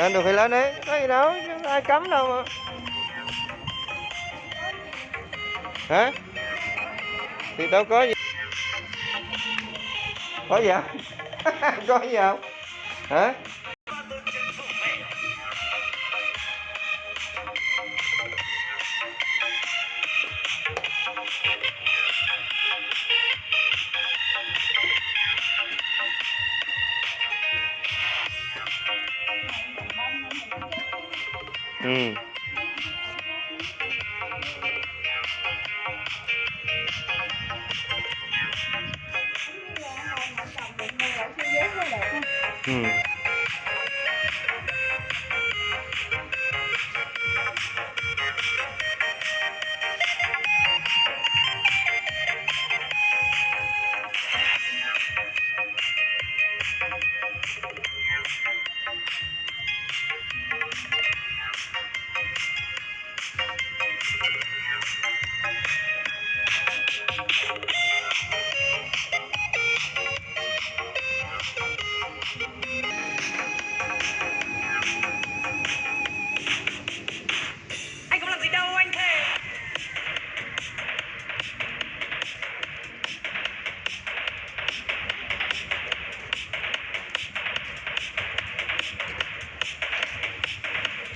lên được thì lên đi. Có gì đâu, ai cấm đâu mà. Hả? Thì đâu có gì. Có gì không? Có gì không? Hả? Ừ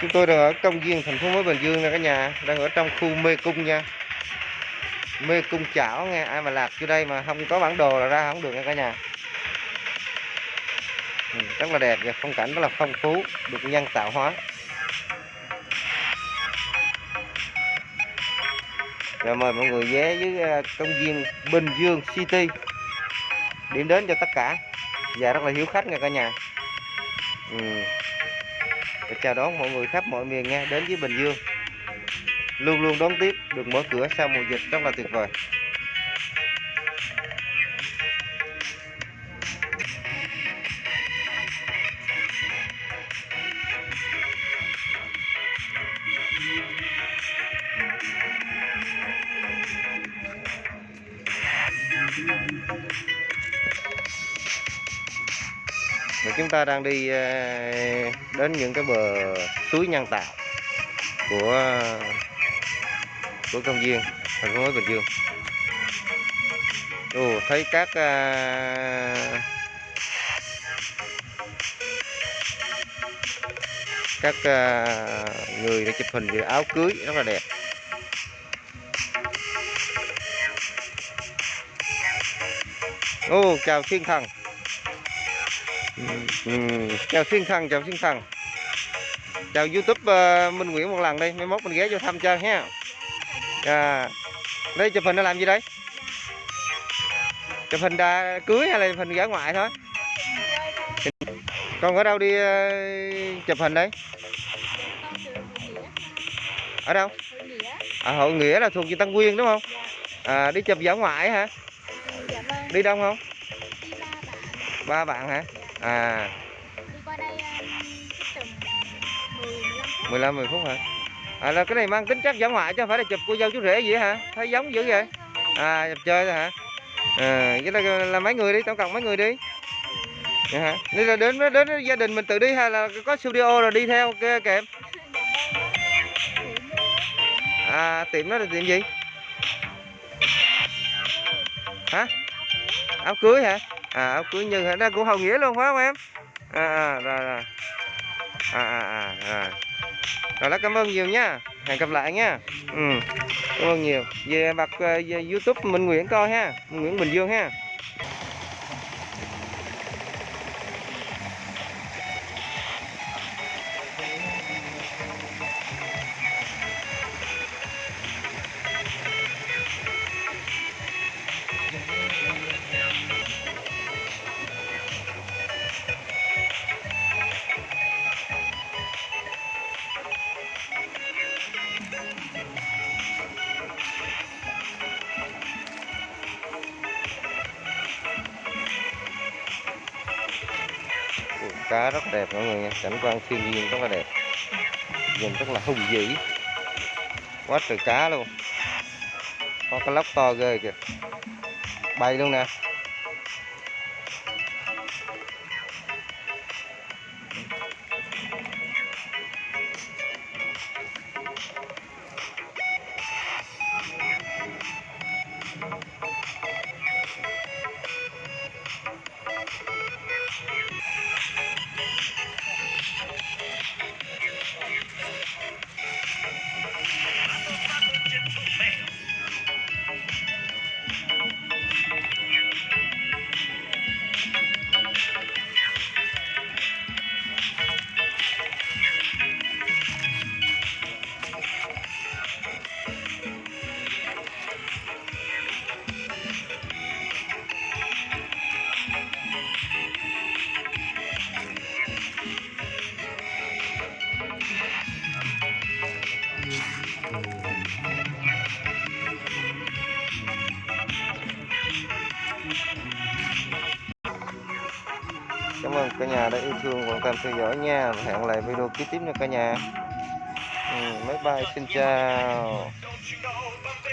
chúng tôi đang ở công viên thành phố mới bình dương nè cả nhà đang ở trong khu mê cung nha. Mê cung chảo nghe ai mà lạc vô đây mà không có bản đồ là ra không được nha cả nhà. Ừ, rất là đẹp và phong cảnh rất là phong phú được nhân tạo hóa. Rồi mời mọi người ghé với à, công viên Bình Dương City. Điểm đến cho tất cả. Và rất là hiếu khách nha cả nhà. Ừ. Chào đón mọi người khắp mọi miền nha, đến với Bình Dương. Luôn luôn đón tiếp, được mở cửa sau mùa dịch rất là tuyệt vời. Và chúng ta đang đi ờ, đến những cái bờ suối nhân tạo của của công viên thành phố mới Bình Dương. Ồ, thấy các à, các à, người đã chụp hình về áo cưới rất là đẹp. Ồ, chào thiên thần. Ừ, chào thiên thần chào thiên thần chào youtube ờ, minh nguyễn một lần đi mai mốt mình ghé vô thăm chơi ha. À, đây chụp hình nó làm gì đấy chụp hình đà cưới hay là chụp hình gã ngoại thôi? Con ở đâu đi ờ, chụp hình đấy ở đâu? À, hội nghĩa là thuộc về tân quyên đúng không? À, đi chụp giả ngoại hả? Dạ vâng, đi đông không? Ba bạn. hả à Đi qua đây um, tầm 10 15 phút. 15 10 phút hả? À là cái này mang tính chất giả ngoại chứ không phải là chụp cô dâu chú rể gì hả? Thấy giống dữ vậy? À chụp chơi thôi hả? À vậy là, là mấy người đi, tổng cộng mấy người đi. Dạ hả? Đây là đến đến gia đình mình tự đi hay là có studio rồi đi theo kia kèm? À tiệm đó là tiệm gì? Hả? Áo cưới hả? À áo cưới nhân hả? Đó cũng hồng nghĩa luôn phải không em? À, à rồi rồi. À à à rồi. Rồi đó cảm ơn nhiều nha. Hẹn gặp lại nha. Ừ. Cảm ơn nhiều. Về bật uh, ờ, về YouTube Minh Nguyễn coi ha. Minh Nguyễn Bình Dương ha. Cá rất đẹp mọi người nha. Cảnh quan thiên nhiên rất là đẹp. Nhìn rất là hùng vĩ. Quá trời cá luôn. Có cái lóc to ghê kìa. Bay luôn nè. Cảm ơn cả nhà đã yêu thương và quan tâm theo dõi nha và hẹn lại video kế tiếp nha cả nhà. Ừ, bay xin chào.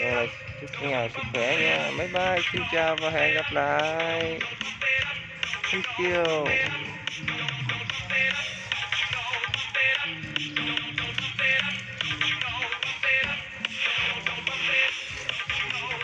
Rồi, chúc cả nhà sức khỏe nha. máy bay xin chào và hẹn gặp lại. Thank you.